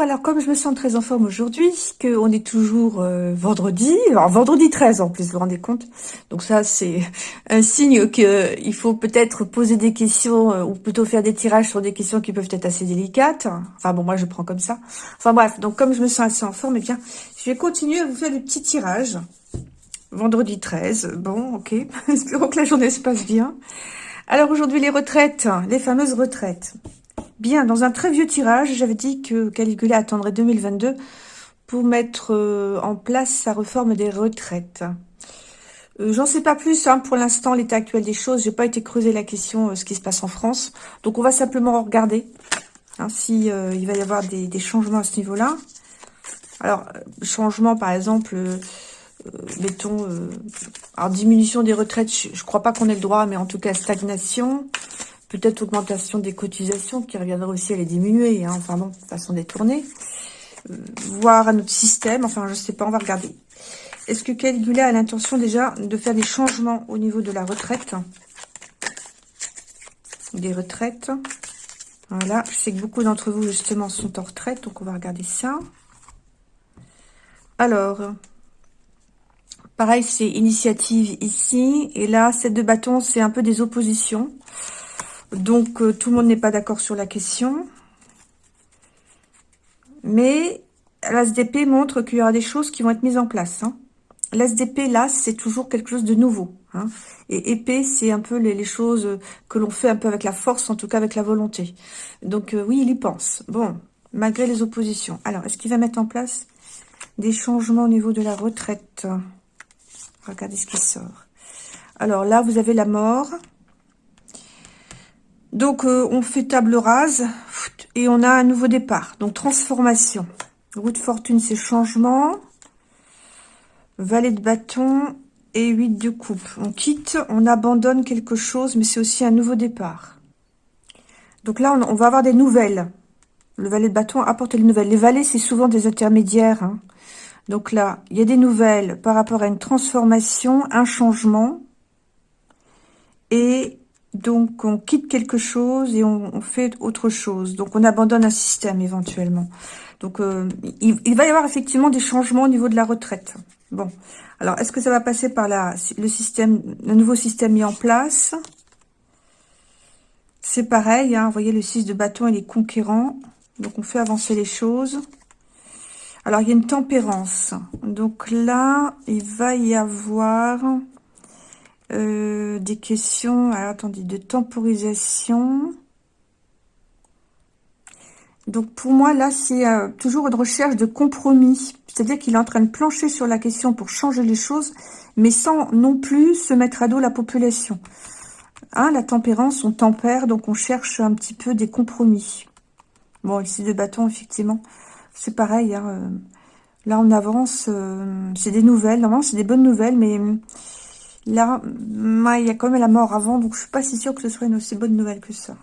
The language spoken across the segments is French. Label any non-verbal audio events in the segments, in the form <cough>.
Alors comme je me sens très en forme aujourd'hui, qu'on est toujours euh, vendredi, alors vendredi 13 en plus, vous vous rendez compte Donc ça c'est <laughs> un signe qu'il faut peut-être poser des questions, euh, ou plutôt faire des tirages sur des questions qui peuvent être assez délicates. Enfin bon, moi je prends comme ça. Enfin bref, donc comme je me sens assez en forme, eh bien, je vais continuer à vous faire des petits tirages. Vendredi 13, bon, ok, <laughs> espérons que la journée se passe bien. Alors aujourd'hui les retraites, les fameuses retraites. Bien, dans un très vieux tirage, j'avais dit que Caligula attendrait 2022 pour mettre euh, en place sa réforme des retraites. Euh, j'en sais pas plus hein, pour l'instant, l'état actuel des choses. J'ai pas été creuser la question, euh, ce qui se passe en France. Donc on va simplement regarder hein, si il va y avoir des, changements à ce niveau-là. Alors, changement par exemple, mettons, alors diminution des retraites, je, je crois pas qu'on ait le droit, mais en tout cas stagnation peut-être augmentation des cotisations qui reviendrait aussi à les diminuer, hein, enfin bon, façon détournée, euh, voir un autre système, enfin je sais pas, on va regarder. Est-ce que Caligula a l'intention déjà de faire des changements au niveau de la retraite Des retraites. Voilà, je sais que beaucoup d'entre vous justement sont en retraite, donc on va regarder ça. Alors, pareil, c'est initiative ici, et là, cette de bâton, c'est un peu des oppositions. Donc, euh, tout le monde n'est pas d'accord sur la question. Mais l'ASDP montre qu'il y aura des choses qui vont être mises en place. Hein. L'ASDP, là, c'est toujours quelque chose de nouveau. Hein. Et épée, c'est un peu les, choses que l'on fait un peu avec la force, en tout cas avec la volonté. Donc, euh, oui, il y pense. Bon, malgré les oppositions. Alors, est-ce qu'il va mettre en place des changements au niveau de la retraite? Regardez ce qui sort. Alors là, vous avez la mort. Donc, euh, on fait table rase et on a un nouveau départ. Donc, transformation. Roue de fortune, c'est changement. Valet de bâton et 8 de coupe. On quitte, on abandonne quelque chose, mais c'est aussi un nouveau départ. Donc là, on, va avoir des nouvelles. Le valet de bâton apporte les nouvelles. Les valets, c'est souvent des intermédiaires. Hein. Donc là, il y a des nouvelles par rapport à une transformation, un changement. Et donc, on quitte quelque chose et on, fait autre chose. Donc, on abandonne un système éventuellement. Donc, euh, il, va y avoir effectivement des changements au niveau de la retraite. Bon, alors, est-ce que ça va passer par le nouveau système mis en place? C'est pareil, hein, vous voyez, le 6 de bâton, il est conquérant. Donc, on fait avancer les choses. Alors, il y a une tempérance. Donc là, il va y avoir euh, des questions, alors attendez, de temporisation. Donc pour moi, là, c'est euh, toujours une recherche de compromis. C'est-à-dire qu'il est en train de plancher sur la question pour changer les choses, mais sans non plus se mettre à dos la population. Hein, la tempérance, on tempère, donc on cherche un petit peu des compromis. Bon, ici, de bâton, effectivement, c'est pareil. Hein, euh, là, on avance, c'est des nouvelles. Normalement, c'est des bonnes nouvelles, mais Là, il y a quand même la mort avant, donc je suis pas si sûre que ce soit une aussi bonne nouvelle que ça.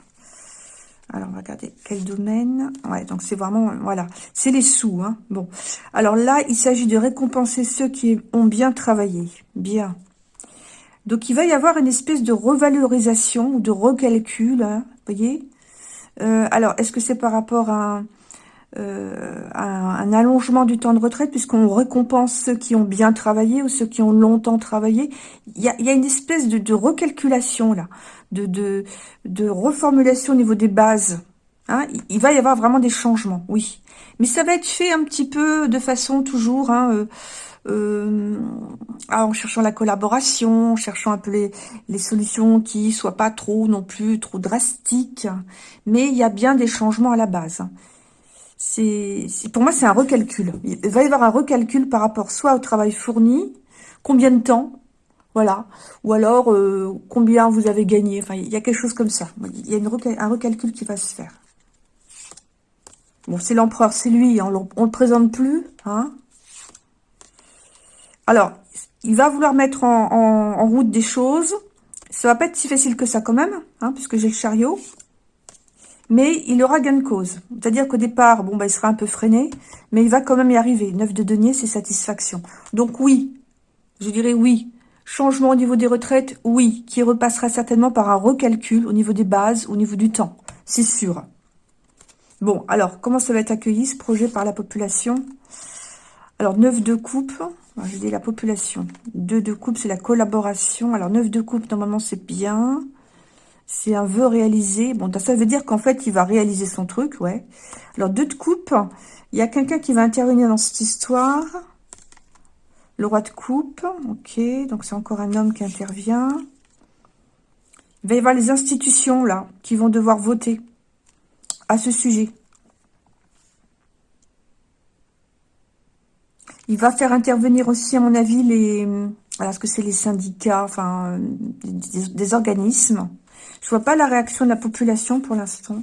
Alors, on va regarder quel domaine. Ouais, donc c'est vraiment, voilà, c'est les sous. Hein. Bon, alors là, il s'agit de récompenser ceux qui ont bien travaillé. Bien. Donc, il va y avoir une espèce de revalorisation ou de recalcul, hein, voyez euh, Alors, est-ce que c'est par rapport à euh, un, allongement du temps de retraite puisqu'on récompense ceux qui ont bien travaillé ou ceux qui ont longtemps travaillé. Il y a, une espèce de, recalculation là, de, de, reformulation au niveau des bases. Hein. il, va y avoir vraiment des changements, oui. Mais ça va être fait un petit peu de façon toujours... Hein, euh, euh, en cherchant la collaboration, en cherchant un peu les, les solutions qui soient pas trop non plus trop drastiques, mais il y a bien des changements à la base c'est pour moi c'est un recalcul. Il va y avoir un recalcul par rapport soit au travail fourni, combien de temps, voilà, ou alors euh, combien vous avez gagné. Enfin, il y a quelque chose comme ça. Il y a un recalcul qui va se faire. Bon, c'est l'empereur, c'est lui, on ne le présente plus. Hein alors, il va vouloir mettre en, route des choses. Ça va pas être si facile que ça quand même, hein, puisque j'ai le chariot mais il aura gain de cause. C'est-à-dire qu'au départ, bon, bah, il sera un peu freiné, mais il va quand même y arriver. Neuf de denier, c'est satisfaction. Donc oui, je dirais oui. Changement au niveau des retraites, oui, qui repassera certainement par un recalcul au niveau des bases, au niveau du temps. C'est sûr. Bon, alors, comment ça va être accueilli, ce projet, par la population? Alors, 9 de coupe, je dis la population. 2 de coupe, c'est la collaboration. Alors, 9 de coupe, normalement, c'est bien. C'est un vœu réalisé. Bon, ça veut dire qu'en fait, il va réaliser son truc, ouais. Alors, 2 de coupe, il y a quelqu'un qui va intervenir dans cette histoire. Le roi de coupe, ok. Donc, c'est encore un homme qui intervient. Il va y avoir les institutions, là, qui vont devoir voter à ce sujet. Il va faire intervenir aussi, à mon avis, les... Voilà, ce que c'est les syndicats, enfin, des, organismes. Je vois pas la réaction de la population pour l'instant.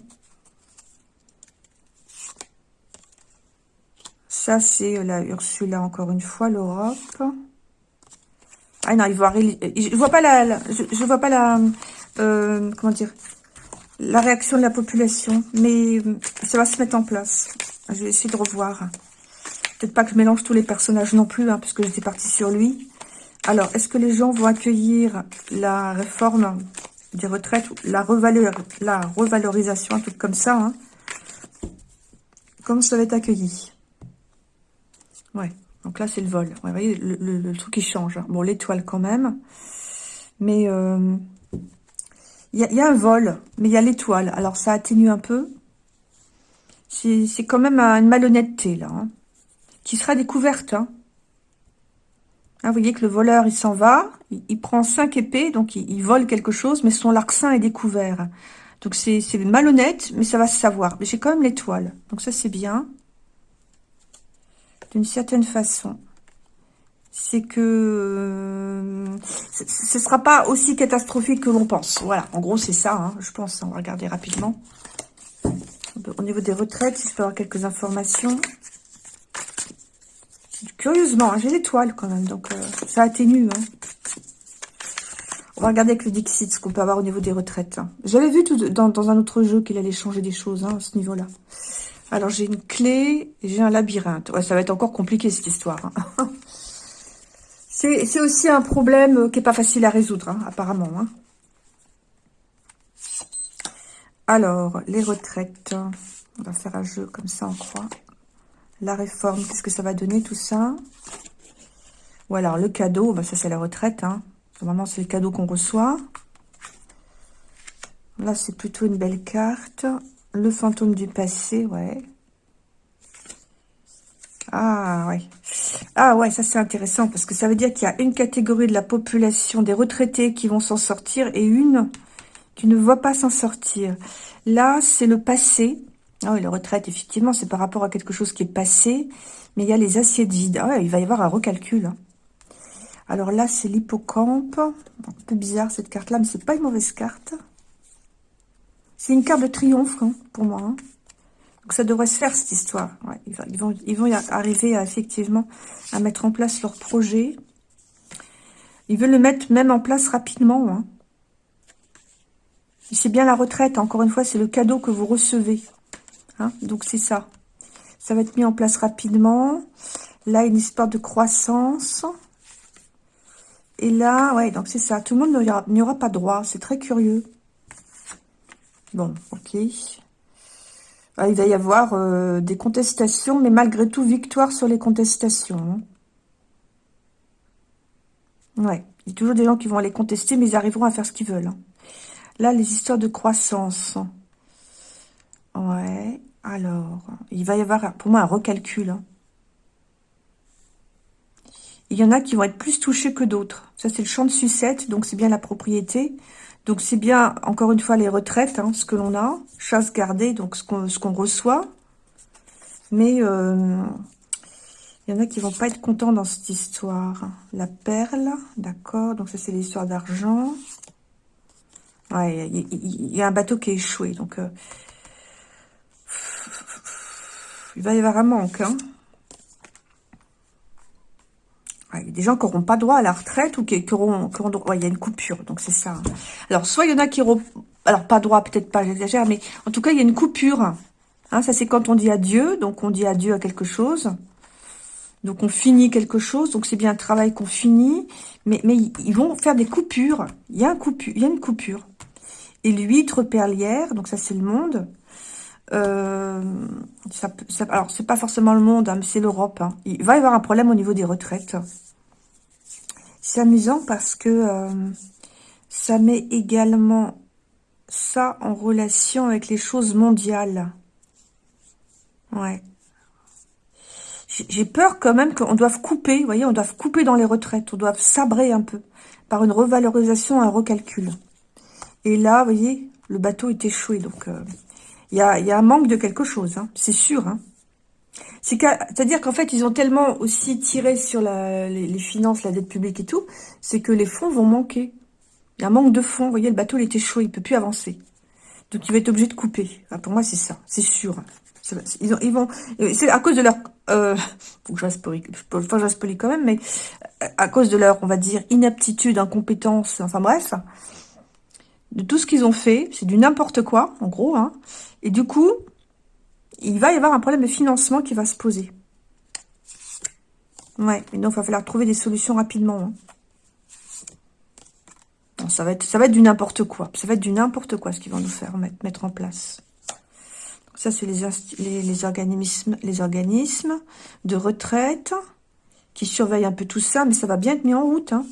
Ça, c'est la Ursula, encore une fois, l'Europe. Ah non, il voit, je vois pas la, je, vois pas la, euh, comment dire, la réaction de la population, mais ça va se mettre en place. Je vais essayer de revoir. Peut-être pas que je mélange tous les personnages non plus, hein, puisque j'étais partie sur lui. Alors, est-ce que les gens vont accueillir la réforme? Des retraites, la, la revalorisation, un truc comme ça hein Comment ça va être accueilli? Ouais, donc là, c'est le vol. vous voyez, le, truc, qui change. Hein. Bon, l'étoile quand même. Mais... Euh, il y, a un vol, mais il y a l'étoile. Alors, ça atténue un peu. C'est quand même une malhonnêteté, là. Hein, qui sera découverte. Hein. Ah, vous voyez que le voleur, il s'en va. Il, prend cinq épées, donc il, vole quelque chose, mais son larcin est découvert. Donc, c'est malhonnête, mais ça va se savoir. Mais j'ai quand même l'étoile. Donc, ça, c'est bien. D'une certaine façon c'est que euh, ce ne sera pas aussi catastrophique que l'on pense. Voilà, en gros, c'est ça, hein, je pense. On va regarder rapidement. Au niveau des retraites, si je peux avoir quelques informations. Curieusement, hein, j'ai l'étoile quand même, donc euh, ça atténue. Hein. On va regarder avec le Dixit ce qu'on peut avoir au niveau des retraites. J'avais vu dans, un autre jeu qu'il allait changer des choses à ce niveau-là. Alors, j'ai une clé, j'ai un labyrinthe. Ouais, ça va être encore compliqué, cette histoire. <laughs> C'est aussi un problème euh, qui n'est pas facile à résoudre, hein, apparemment. Hein. Alors, les retraites. On va faire un jeu comme ça, on croit. La réforme, qu'est-ce que ça va donner tout ça? Ou alors le cadeau, bah, ça c'est la retraite. Hein. Normalement, c'est le cadeau qu'on reçoit. Là, c'est plutôt une belle carte. Le fantôme du passé, ouais. Ah, ouais. Ah, ouais, ça c'est intéressant parce que ça veut dire qu'il y a une catégorie de la population des retraités qui vont s'en sortir et une qui ne va pas s'en sortir. Là, c'est le passé. Ah oui, la retraite, effectivement, c'est par rapport à quelque chose qui est passé. Mais il y a les assiettes vides. Ah il va y avoir un recalcul. Hein. Alors là, c'est l'hippocampe. Un peu bizarre cette carte-là, mais c'est pas une mauvaise carte. C'est une carte de triomphe hein, pour moi. Hein. Donc ça devrait se faire cette histoire. ils, vont, y arriver effectivement à mettre en place leur projet. Ils veulent le mettre même en place rapidement. C'est bien la retraite, encore une fois, c'est le cadeau que vous recevez. Hein. Donc c'est ça. Ça va être mis en place rapidement. Là, une histoire de croissance. Et là, ouais, donc c'est ça. Tout le monde n'y aura, pas droit. C'est très curieux. Bon, ok. Ah, il va y avoir euh, des contestations, mais malgré tout, victoire sur les contestations. Hein. Ouais, il y a toujours des gens qui vont aller contester, mais ils arriveront à faire ce qu'ils veulent. Hein. Là, les histoires de croissance. Ouais, alors, il va y avoir, pour moi, un recalcul. Hein. Il y en a qui vont être plus touchés que d'autres. Ça, c'est le champ de sucette, donc c'est bien la propriété. Donc, c'est bien, encore une fois, les retraites, hein, ce que l'on a. Chasse gardée, donc ce qu'on reçoit. Mais euh, il y en a qui vont pas être contents dans cette histoire. La perle, d'accord. Donc, ça, c'est l'histoire d'argent. Ouais, il y, a un bateau qui est échoué. Donc, euh, il va y avoir un manque, hein il y a des gens qui n'auront pas droit à la retraite ou qui, auront, droit. il y a une coupure, donc c'est ça. Alors, soit il y en a qui auront... Alors, pas droit, peut-être pas, j'exagère, mais en tout cas, il y a une coupure. Hein, ça, c'est quand on dit adieu. Donc, on dit adieu à quelque chose. Donc, on finit quelque chose. Donc, c'est bien un travail qu'on finit. Mais, ils vont faire des coupures. Il y a une coupure. Et l'huître perlière, donc ça, c'est le monde. Euh, ça, alors, c'est pas forcément le monde, hein, mais c'est l'Europe. Hein. Il va y avoir un problème au niveau des retraites. C'est amusant parce que euh, ça met également ça en relation avec les choses mondiales. Ouais. J'ai peur quand même qu'on doive couper, vous voyez, on doive couper dans les retraites, on doit sabrer un peu par une revalorisation, un recalcul. Et là, vous voyez, le bateau est échoué, donc euh, il y, a, un manque de quelque chose, hein, c'est sûr. Hein. C'est-à-dire qu'en fait, ils ont tellement aussi tiré sur les, finances, la dette publique et tout, c'est que les fonds vont manquer. Il y a un manque de fonds, vous voyez, le bateau il est échoué, il ne peut plus avancer. Donc il va être obligé de couper. Ah, pour moi, c'est ça, c'est sûr. Ils, ils vont, c'est à cause de leur, euh, faut que je reste enfin quand même, mais à cause de leur, on va dire, inaptitude, incompétence, enfin bref, de tout ce qu'ils ont fait, c'est du n'importe quoi, en gros, hein, et du coup, il va y avoir un problème de financement qui va se poser. Ouais, et donc il va falloir trouver des solutions rapidement. Hein. ça va être, du n'importe quoi. Ça va être du n'importe quoi ce qu'ils vont nous faire mettre, en place. Ça, c'est les, les, organismes, les organismes de retraite qui surveillent un peu tout ça, mais ça va bien être mis en route. Hein.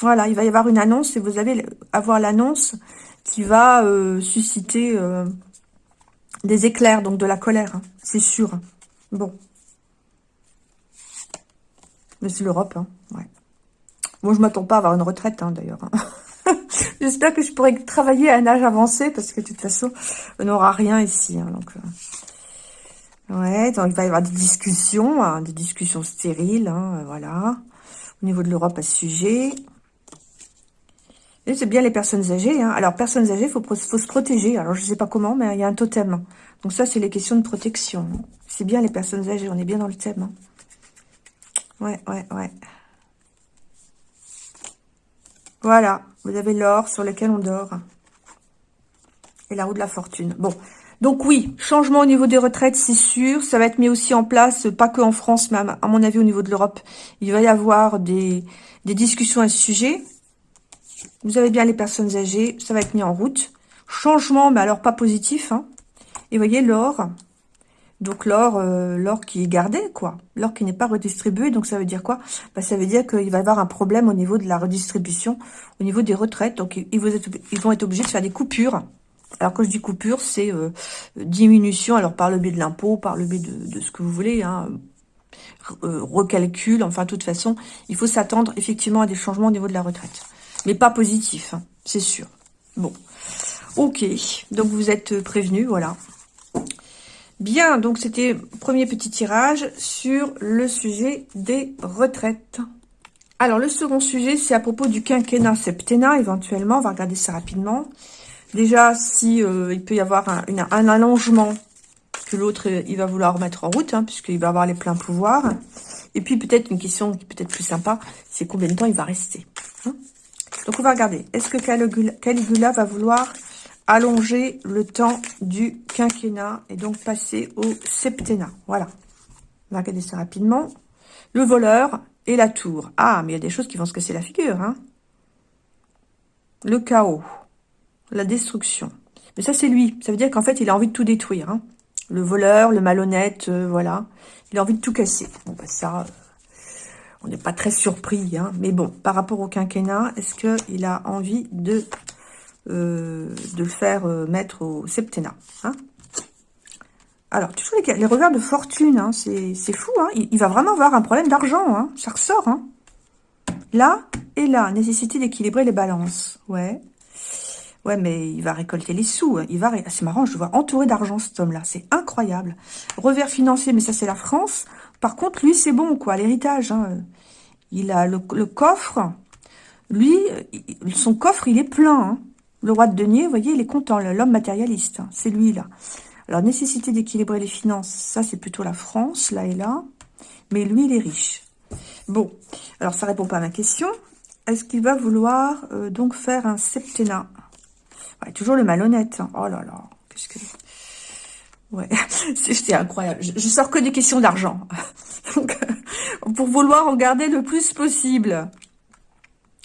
Voilà, il va y avoir une annonce et vous allez avoir l'annonce qui va euh, susciter euh, des éclairs, donc de la colère, hein, c'est sûr. Bon. Mais c'est l'Europe, hein, ouais. Bon, je m'attends pas à avoir une retraite, hein, d'ailleurs. <laughs> J'espère que je pourrai travailler à un âge avancé, parce que de toute façon, on n'aura rien ici. Hein, donc, euh. Ouais, donc il va y avoir des discussions, hein, des discussions stériles, hein, voilà, au niveau de l'Europe à ce sujet. C'est bien les personnes âgées. Alors, personnes âgées, il faut, faut, se protéger. Alors, je ne sais pas comment, mais il y a un totem. Donc ça, c'est les questions de protection. C'est bien les personnes âgées, on est bien dans le thème. Ouais, ouais, ouais. Voilà, vous avez l'or sur lequel on dort. Et la roue de la fortune. Bon, donc oui, changement au niveau des retraites, c'est sûr. Ça va être mis aussi en place, pas que en France, mais à mon avis au niveau de l'Europe. Il va y avoir des, discussions à ce sujet. Vous avez bien les personnes âgées, ça va être mis en route. Changement, mais alors pas positif. Hein. Et voyez l'or, donc l'or, euh, l'or qui est gardé, quoi. L'or qui n'est pas redistribué, donc ça veut dire quoi? Bah, Ça veut dire qu'il va y avoir un problème au niveau de la redistribution, au niveau des retraites. Donc ils vont être, ils vont être obligés de faire des coupures. Alors quand je dis coupure, c'est euh, diminution, alors par le biais de l'impôt, par le biais de, ce que vous voulez, hein, euh, recalcul, enfin de toute façon, il faut s'attendre effectivement à des changements au niveau de la retraite. Mais pas positif, hein, c'est sûr. Bon, ok, donc vous êtes prévenus, voilà. Bien, donc c'était premier petit tirage sur le sujet des retraites. Alors, le second sujet, c'est à propos du quinquennat septennat, éventuellement. On va regarder ça rapidement. Déjà, si euh, il peut y avoir un, allongement que l'autre, il va vouloir mettre en route, hein, puisqu'il va avoir les pleins pouvoirs. Et puis, peut-être une question qui peut-être plus sympa, c'est combien de temps il va rester. Hein. Donc, on va regarder. Est-ce que Caligula va vouloir allonger le temps du quinquennat et donc passer au septennat? Voilà. On va regarder ça rapidement. Le voleur et la tour. Ah, mais il y a des choses qui vont se casser la figure. Hein. Le chaos. La destruction. Mais ça, c'est lui. Ça veut dire qu'en fait, il a envie de tout détruire. Hein. Le voleur, le malhonnête, euh, voilà. Il a envie de tout casser. Bon, bah ça, euh, on n'est pas très surpris. Hein. Mais bon, par rapport au quinquennat, est-ce qu'il a envie de euh, le faire euh, mettre au septennat. Hein? Alors, toujours les, les, revers de fortune, hein, c'est fou. Il, va vraiment avoir un problème d'argent. Hein. Ça ressort. Là et là, nécessité d'équilibrer les balances. Ouais. Ouais, mais il va récolter les sous. Il va, c'est marrant, je vois entouré d'argent cet homme-là. C'est incroyable. Revers financier, mais ça c'est la France. Par contre, lui, c'est bon, quoi, l'héritage. Il a le, coffre. Lui, son coffre, il est plein. Le roi de denier, vous voyez, il est content, l'homme matérialiste, hein, c'est lui là. Alors, nécessité d'équilibrer les finances, ça c'est plutôt la France, là et là. Mais lui, il est riche. Bon, alors ça répond pas à ma question. Est-ce qu'il va vouloir euh, donc faire un septennat? Toujours le malhonnête. Hein. Oh là là, qu'est-ce que... Ouais, <laughs> c'est incroyable. Je, sors que des questions d'argent. <laughs> donc, pour vouloir en garder le plus possible.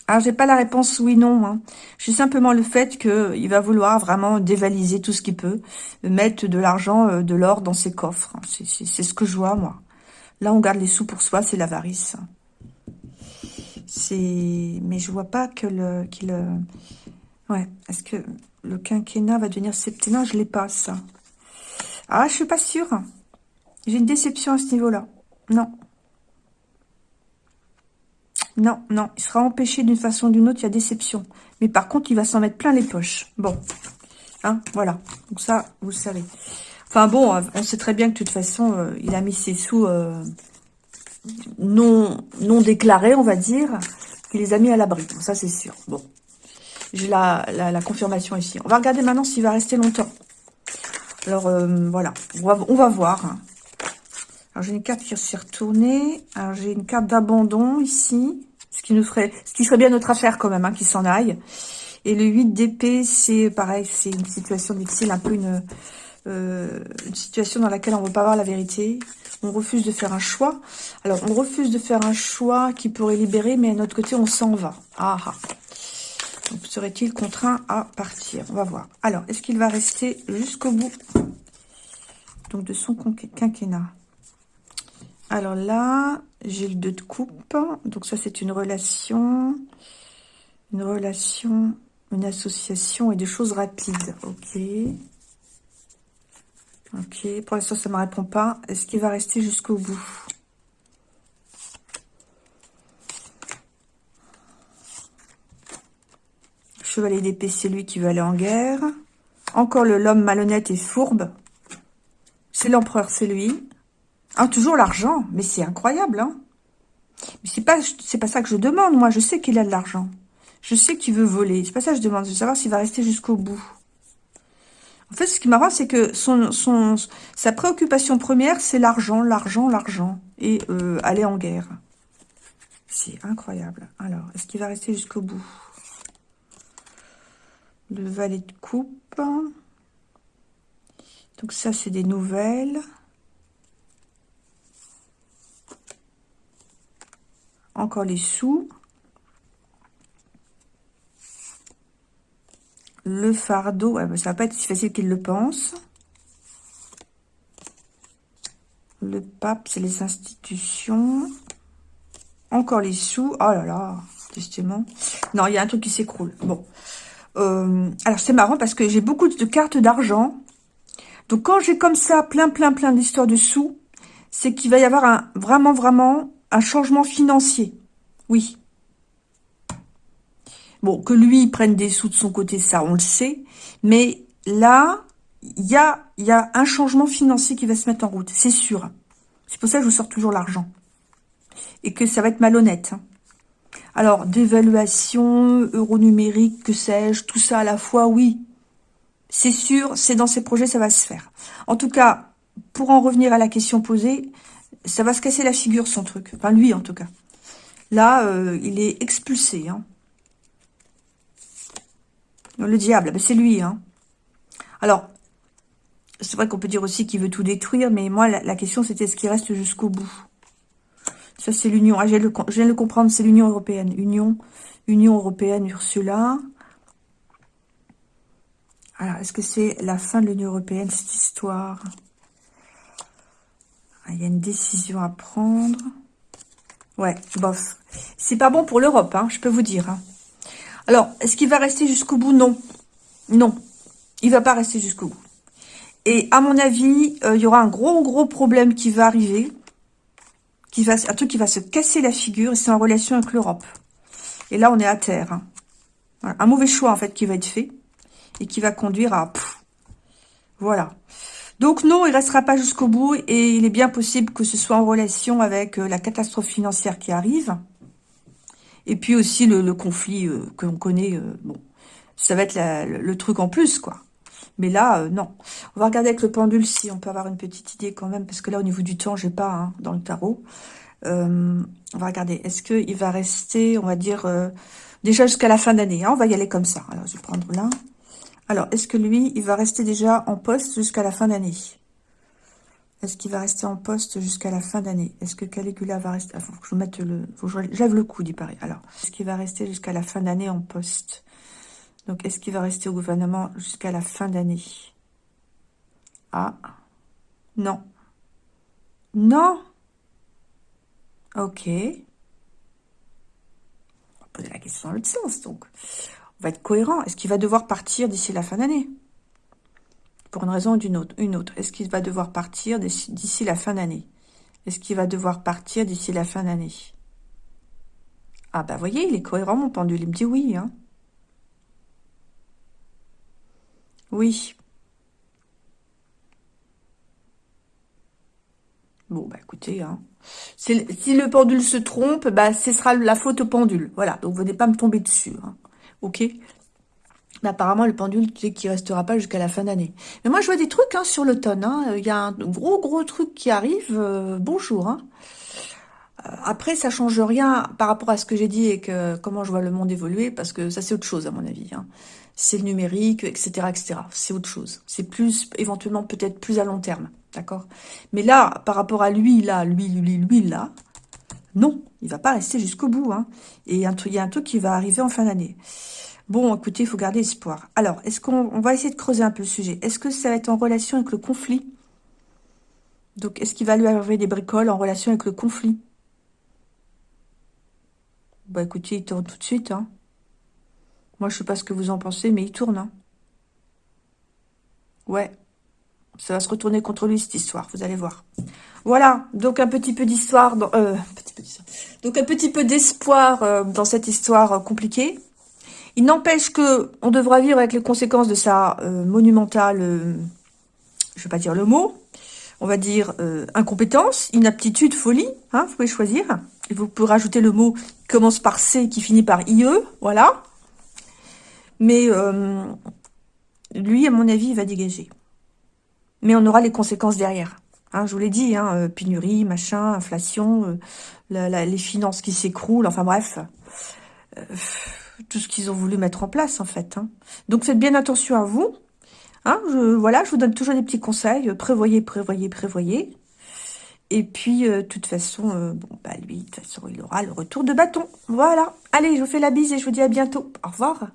Alors, j'ai pas la réponse oui, non. Hein. J'ai simplement le fait qu'il va vouloir vraiment dévaliser tout ce qu'il peut, mettre de l'argent, euh, de l'or dans ses coffres. C'est ce que je vois, moi. Là, on garde les sous pour soi, c'est l'avarice. C'est, mais je vois pas que le, ouais. Est-ce que le quinquennat va devenir septennat? Je l'ai pas ça. Ah, je suis pas sûre. J'ai une déception à ce niveau-là. Non. Non, non, il sera empêché d'une façon ou d'une autre, il y a déception. Mais par contre, il va s'en mettre plein les poches. Bon, hein, voilà. Donc ça, vous savez. Enfin bon, on sait très bien que de toute façon, euh, il a mis ses sous euh, non, non déclarés, on va dire. Il les a mis à l'abri, ça c'est sûr. Bon, j'ai la, la, confirmation ici. On va regarder maintenant s'il va rester longtemps. Alors, euh, voilà, on va, voir. Alors, j'ai une carte qui s'est retournée. Alors, j'ai une carte d'abandon ici. Ce qui qui serait bien notre affaire quand même, hein, qu'il s'en aille. Et le 8 d'épée, c'est pareil, c'est une situation difficile, un peu une, euh, une situation dans laquelle on ne veut pas voir la vérité. On refuse de faire un choix. Alors, on refuse de faire un choix qui pourrait libérer, mais à notre côté, on s'en va. Ah, ah. Serait-il contraint à partir On va voir. Alors, est-ce qu'il va rester jusqu'au bout donc de son quinquennat? Alors là, j'ai le 2 de coupe. Donc ça, c'est une relation. Une relation, une association et des choses rapides. Ok. Ok. Pour l'instant, ça ne me répond pas. Est-ce qu'il va rester jusqu'au bout? Chevalier d'épée, c'est lui qui veut aller en guerre. Encore le l'homme malhonnête et fourbe. C'est l'empereur, c'est lui. Ah, toujours l'argent. Mais c'est incroyable, hein. Mais c'est pas, c'est pas ça que je demande, moi. Je sais qu'il a de l'argent. Je sais qu'il veut voler. C'est pas ça que je demande. Je veux savoir s'il va rester jusqu'au bout. En fait, ce qui m'arrange, c'est que son, son, sa préoccupation première, c'est l'argent, l'argent, l'argent. Et euh, aller en guerre. C'est incroyable. Alors, est-ce qu'il va rester jusqu'au bout? Le valet de coupe. Donc ça, c'est des nouvelles. Encore les sous. Le fardeau, ouais, ça va pas être si facile qu'il le pense. Le pape, c'est les institutions. Encore les sous. Oh là là, justement. Non, il y a un truc qui s'écroule. Bon. Euh, alors, c'est marrant parce que j'ai beaucoup de cartes d'argent. Donc, quand j'ai comme ça plein, plein, plein d'histoires de sous, c'est qu'il va y avoir un vraiment, vraiment un changement financier. Oui. Bon, que lui prenne des sous de son côté, ça, on le sait. Mais là, il y a, y a un changement financier qui va se mettre en route, c'est sûr. C'est pour ça que je vous sors toujours l'argent. Et que ça va être malhonnête. Hein. Alors, d'évaluation, euro numérique, que sais-je, tout ça à la fois, oui. C'est sûr, c'est dans ces projets, ça va se faire. En tout cas, pour en revenir à la question posée, ça va se casser la figure, son truc. Enfin, lui, en tout cas. Là, euh, il est expulsé. Hein. Le diable, ben, c'est lui. Hein. Alors, c'est vrai qu'on peut dire aussi qu'il veut tout détruire, mais moi, la, question, c'était ce qui reste jusqu'au bout? Ça, c'est l'Union. Ah, je, viens de le comprendre, c'est l'Union européenne. Union, Union européenne, Ursula. Alors, est-ce que c'est la fin de l'Union européenne, cette histoire? Ah, il y a une décision à prendre. Ouais, bof. C'est pas bon pour l'Europe, hein, je peux vous dire. Hein. Alors, est-ce qu'il va rester jusqu'au bout? Non. Non. Il va pas rester jusqu'au bout. Et à mon avis, euh, il y aura un gros, gros problème qui va arriver. Qui va, un truc qui va se casser la figure. Et c'est en relation avec l'Europe. Et là, on est à terre. Hein. Un mauvais choix, en fait, qui va être fait. Et qui va conduire à... voilà. Donc non, il restera pas jusqu'au bout et il est bien possible que ce soit en relation avec euh, la catastrophe financière qui arrive. Et puis aussi le, conflit euh, que l'on connaît, euh, bon, ça va être le, truc en plus, quoi. Mais là, non. On va regarder avec le pendule si on peut avoir une petite idée quand même, parce que là, au niveau du temps, j'ai pas hein, dans le tarot. on va regarder. Est-ce qu'il va rester, on va dire, déjà jusqu'à la fin d'année hein, On va y aller comme ça. Alors, je vais prendre là. Alors, est-ce que lui, il va rester déjà en poste jusqu'à la fin d'année? Est-ce qu'il va rester en poste jusqu'à la fin d'année? Est-ce que Caligula va rester... Il faut que je mette le... Faut que je lève le coude, il paraît. Alors, est-ce qu'il va rester jusqu'à la fin d'année en poste? Donc, est-ce qu'il va rester au gouvernement jusqu'à la fin d'année? Ah. Non. Non Ok. On va poser la question dans l'autre sens, donc. On va être cohérent. Est-ce qu'il va devoir partir d'ici la fin d'année? Pour une raison ou d'une autre. Une autre. Est-ce qu'il va devoir partir d'ici la fin d'année? Est-ce qu'il va devoir partir d'ici la fin d'année? Ah bah voyez, il est cohérent mon pendule. Il me dit oui. Hein. Oui. Bon, bah écoutez, hein. si le pendule se trompe, bah ce sera la faute au pendule. Voilà, donc venez pas me tomber dessus. Hein. Ok apparemment, le pendule qui restera pas jusqu'à la fin d'année. Mais moi, je vois des trucs hein, sur l'automne. Il y a un gros, gros truc qui arrive. Euh, bonjour. Euh, après, ça change rien par rapport à ce que j'ai dit et que comment je vois le monde évoluer, parce que ça, c'est autre chose, à mon avis. C'est le numérique, etc., etc. C'est autre chose. C'est plus, éventuellement, peut-être plus à long terme. D'accord? Mais là, par rapport à lui, là, lui, lui, lui, là, non, il va pas rester jusqu'au bout. Hein. Et il y a un truc qui va arriver en fin d'année. Bon, écoutez, il faut garder espoir. Alors, est-ce qu'on va essayer de creuser un peu le sujet Est-ce que ça va être en relation avec le conflit? Donc, est-ce qu'il va lui arriver des bricoles en relation avec le conflit? Bah, écoutez, il tourne tout de suite. Hein. Moi, je sais pas ce que vous en pensez, mais il tourne. Hein. Ouais. Ça va se retourner contre lui, cette histoire, vous allez voir. Voilà, donc un petit peu d'histoire, euh, donc un petit peu d'espoir euh, dans cette histoire euh, compliquée. Il n'empêche que on devra vivre avec les conséquences de sa monumentale, je vais pas dire le mot, on va dire incompétence, inaptitude, folie, hein, vous pouvez choisir. Et vous pouvez rajouter le mot qui commence par C qui finit par IE, voilà. Mais lui, à mon avis, il va dégager. Mais on aura les conséquences derrière. Hein, je vous l'ai dit, hein, pénurie, machin, inflation, les finances qui s'écroulent, enfin bref tout ce qu'ils ont voulu mettre en place, en fait. Hein. Donc, faites bien attention à vous. Je, voilà, je vous donne toujours des petits conseils. Prévoyez, prévoyez, prévoyez. Et puis, euh, de toute façon, euh, bon, bah lui, de toute façon, il aura le retour de bâton. Voilà. Allez, je vous fais la bise et je vous dis à bientôt. Au revoir.